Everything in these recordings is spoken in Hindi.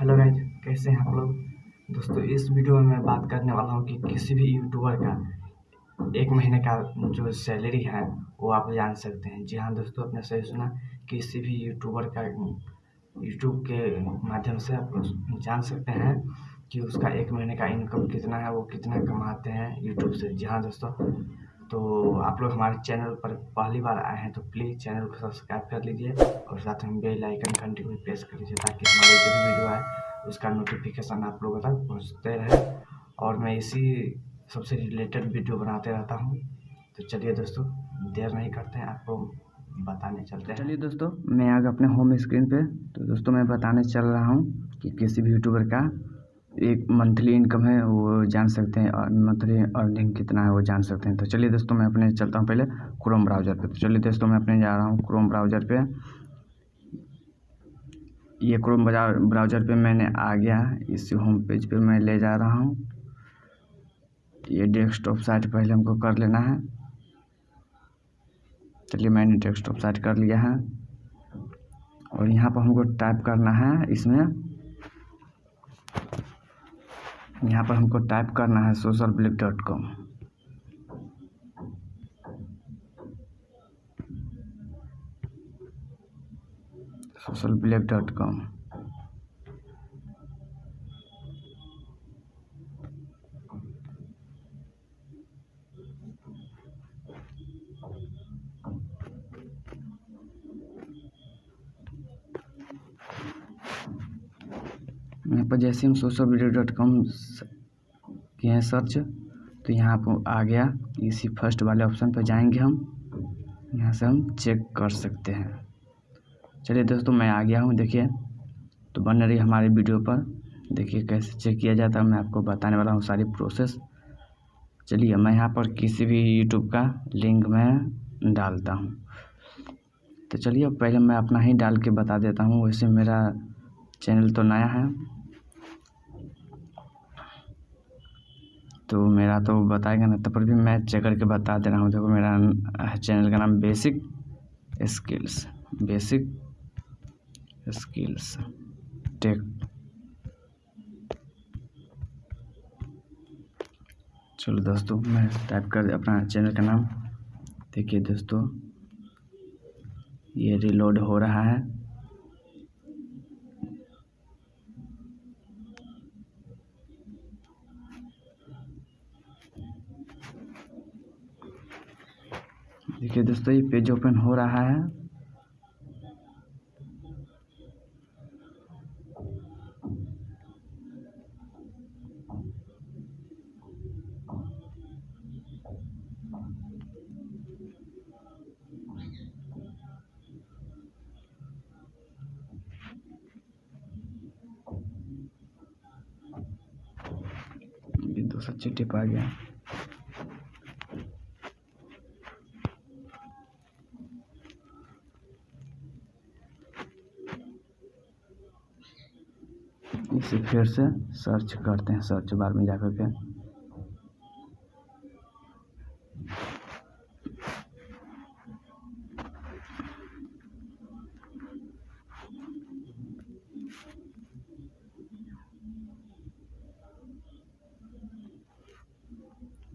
हेलो गाइज़ कैसे हैं आप लोग? दोस्तों, इस वीडियो में मैं बात करने वाला हूँ कि किसी भी यूट्यूबर का एक महीने का जो सैलरी है, वो आप जान सकते हैं। जी हाँ दोस्तों, आपने सही सुना, किसी भी यूट्यूबर का यूट्यूब के माध्यम से आप जान सकते हैं कि उसका एक महीने का इनकम कितना है, वो कितना कमाते हैं यूट्यूब से। जी हाँ दोस्तों तो आप लोग हमारे चैनल पर पहली बार आए हैं तो प्लीज़ चैनल को सब्सक्राइब कर लीजिए और साथ में बेल आइकन घंटी को प्रेस कर लीजिए ताकि हमारी जो भी वीडियो आए, उसका नोटिफिकेशन आप लोगों तक पहुँचते रहे। और मैं इसी सबसे रिलेटेड वीडियो बनाते रहता हूँ। तो चलिए दोस्तों, देर नहीं करते हैं, आपको बताने चलते हैं। चलिए दोस्तों, मैं आ गया अपने होम स्क्रीन पे। तो दोस्तों, मैं बताने चल रहा हूँ कि किसी भी यूट्यूबर का एक मंथली इनकम है, वो जान सकते हैं, और मंथली अर्निंग कितना है वो जान सकते हैं। तो चलिए दोस्तों, मैं अपने चलता हूँ पहले क्रोम ब्राउज़र पे। तो चलिए दोस्तों, मैं अपने जा रहा हूँ क्रोम ब्राउज़र पे। ये क्रोम ब्राउज़र पे मैंने आ गया, इस होम पेज पे मैं ले जा रहा हूँ। ये डेस्कटॉप साइट पहले हमको कर लेना है। चलिए, मैंने डेस्कटॉप साइट कर लिया है। और यहाँ पर हमको टाइप करना है, इसमें यहाँ पर हमको टाइप करना है Social Blade dot com Social Blade dot com यहाँ पर जैसे हम सोशल मीडिया डॉट कॉम किए हैं सर्च तो यहाँ पर आ गया। इसी फ़र्स्ट वाले ऑप्शन पर जाएँगे हम। यहाँ से हम चेक कर सकते हैं। चलिए दोस्तों, मैं आ गया हूँ, देखिए। तो बन रही हमारी वीडियो पर। देखिए कैसे चेक किया जाता है, मैं आपको बताने वाला हूँ सारी प्रोसेस। चलिए, मैं यहाँ पर किसी भी यूट्यूब का लिंक मैं डालता हूँ। तो चलिए पहले मैं अपना ही डाल के बता देता हूँ। वैसे मेरा चैनल तो नया है। तो मेरा तो बताएगा ना तब पर भी मैं चेक करके बता दे रहा हूँ। देखो मेरा चैनल का नाम basic skills basic skills tech चलो दोस्तों, मैं टाइप कर अपना चैनल का नाम। देखिए दोस्तों, ये रिलोड हो रहा है देखिए दोस्तों ये पेज ओपन हो रहा है। ये दो सौ टिप आ गया। इसे फिर से सर्च करते हैं सर्च बार में जाकर के।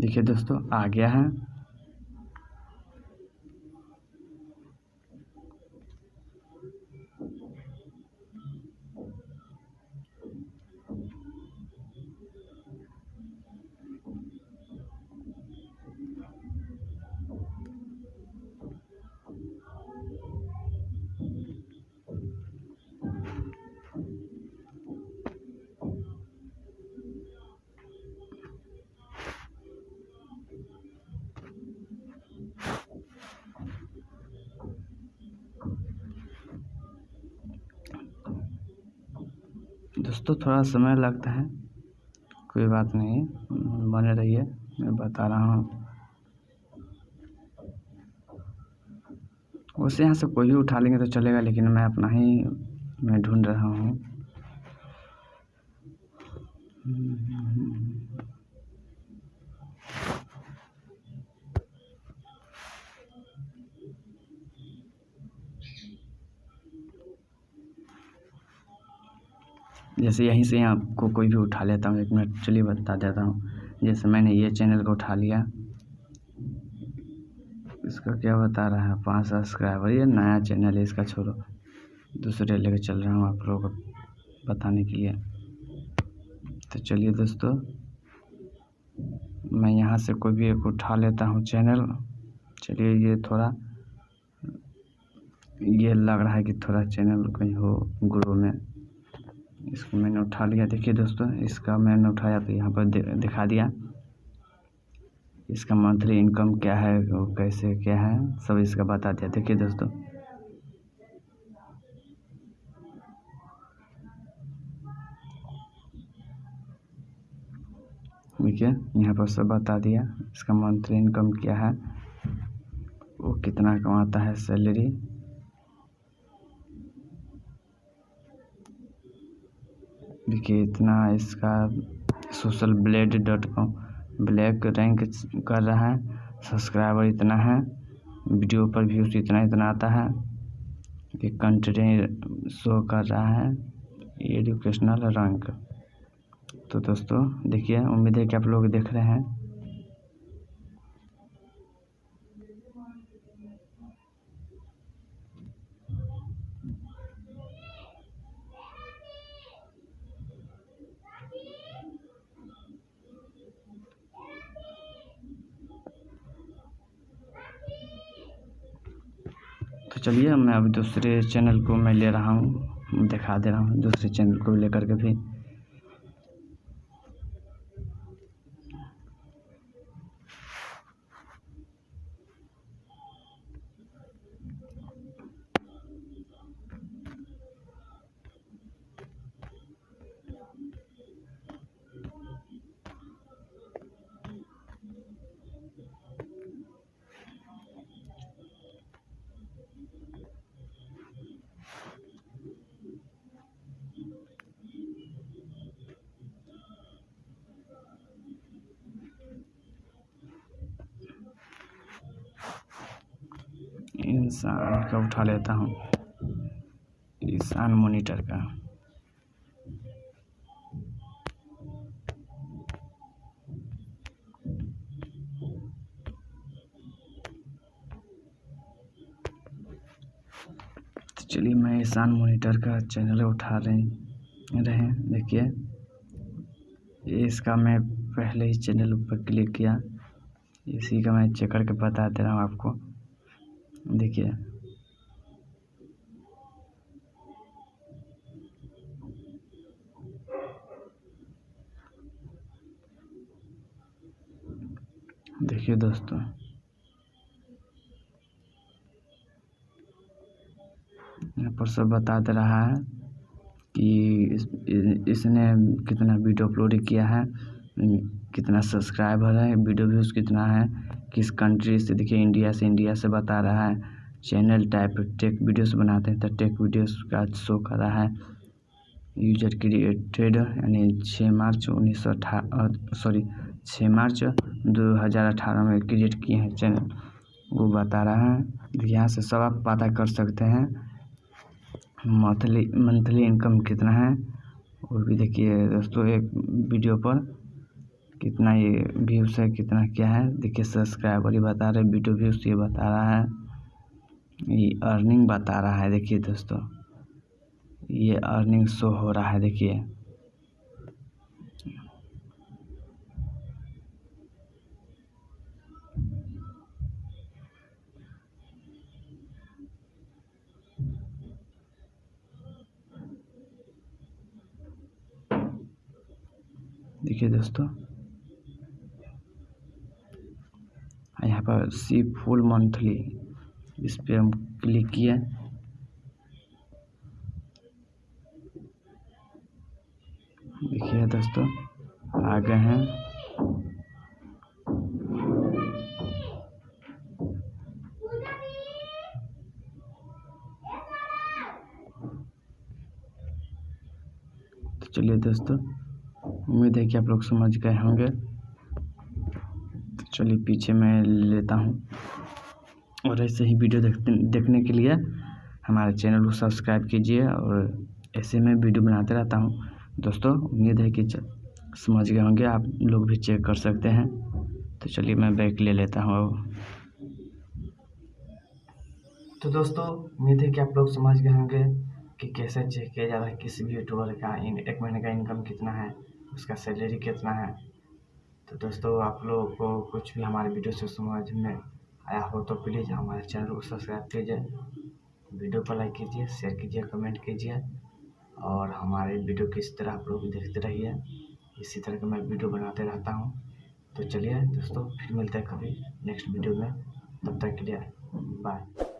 देखिए दोस्तों, आ गया है। दोस्तों थोड़ा समय लगता है। कोई बात नहीं, बने रहिए, मैं बता रहा हूँ। वैसे यहाँ से कोई भी उठा लेंगे तो चलेगा, लेकिन मैं अपना ही, मैं ढूंढ रहा हूँ। जैसे यहीं से आपको कोई भी उठा लेता हूँ, एक मिनट, चलिए बता देता हूँ। जैसे मैंने ये चैनल को उठा लिया। इसका क्या बता रहा है? पाँच सब्सक्राइबर ये नया चैनल है, इसका छोड़ो। दूसरे लेके चल रहा हूँ आप लोगों को बताने के लिए। तो चलिए दोस्तों, मैं यहाँ से कोई भी एक उठा लेता हूँ चैनल चलिए ये थोड़ा, ये लग रहा है कि थोड़ा चैनल कहीं हो ग्रो में। इसको मैंने उठा लिया। देखिए दोस्तों, इसका मैंने उठाया तो यहाँ पर दिखा दिया। इसका मंथली इनकम क्या है वो कैसे क्या है, सब इसका बता दिया। देखिए दोस्तों। देखिए, यहाँ पर सब बता दिया। इसका मंथली इनकम क्या है, वो कितना कमाता है सैलरी। देखिए इतना इसका Social Blade dot com black rank कर रहा है। सब्सक्राइबर इतना है। वीडियो पर व्यूज़ इतना इतना आता है कि कंटेंट शो कर रहा है एजुकेशनल रैंक तो दोस्तों, देखिए, उम्मीद है कि आप लोग देख रहे हैं। चलिए, मैं अब दूसरे चैनल को मैं ले रहा हूँ, दिखा दे रहा हूँ, दूसरे चैनल को लेकर के भी। इंसान का उठा लेता हूँ इंसान मोनीटर का। तो चलिए मैं ईशान मोनीटर का चैनल उठा रहे रहे देखिए। इसका मैं पहले ही चैनल पर क्लिक किया। इसी का मैं चेक करके बता दे रहा हूँ आपको। देखिए। देखिए दोस्तों। यहाँ पर सब बता दे रहा है कि इस, इसने कितना वीडियो अपलोड किया है कितना सब्सक्राइबर है वीडियो व्यूज़ कितना है किस कंट्री से, देखिए, इंडिया से इंडिया से बता रहा है। चैनल टाइप टेक वीडियोस बनाते हैं तो टेक वीडियोस का शो कर रहा है। यूज़र क्रिएटेड, यानी छः मार्च उन्नीस सौ सॉरी छः मार्च दो हज़ार अठारह में क्रिएट किए हैं चैनल। वो बता रहा है यहाँ से सब आप पता कर सकते हैं। मंथली मंथली इनकम कितना है, वो भी देखिए, दोस्तों, एक वीडियो पर कितना ये व्यूज़ है, कितना क्या है। देखिए सब्सक्राइबर ये बता रहे वीडियो व्यूज़ ये बता रहा है। ये अर्निंग बता रहा है, देखिए दोस्तों। ये अर्निंग शो हो रहा है, देखिए। देखिए दोस्तों यहाँ पर सी फुल मंथली। इस पर हम क्लिक किए। देखिए दोस्तों, आ गए हैं। तो चलिए दोस्तों, उम्मीद है कि आप लोग समझ गए होंगे। चलिए पीछे मैं लेता हूँ। और ऐसे ही वीडियो देखते, देखने के लिए हमारे चैनल को सब्सक्राइब कीजिए और ऐसे में वीडियो बनाते रहता हूँ। दोस्तों, उम्मीद है कि समझ गए होंगे। आप लोग भी चेक कर सकते हैं। तो चलिए मैं बैक ले लेता हूँ तो दोस्तों, उम्मीद है कि आप लोग समझ गए होंगे कि कैसे चेक किया जा रहा है, किसी भी यूट्यूबर का इन, एक महीने का इनकम कितना है, उसका सैलरी कितना है। तो दोस्तों, आप लोगों को कुछ भी हमारे वीडियो से समझ में आया हो तो प्लीज़ हमारे चैनल को सब्सक्राइब कीजिए, वीडियो को लाइक कीजिए, शेयर कीजिए, कमेंट कीजिए और हमारे वीडियो को इस तरह आप लोग देखते रहिए, इसी तरह का मैं वीडियो बनाते रहता हूँ। तो चलिए दोस्तों, फिर मिलते हैं कभी नेक्स्ट वीडियो में, तब तक के लिए बाय।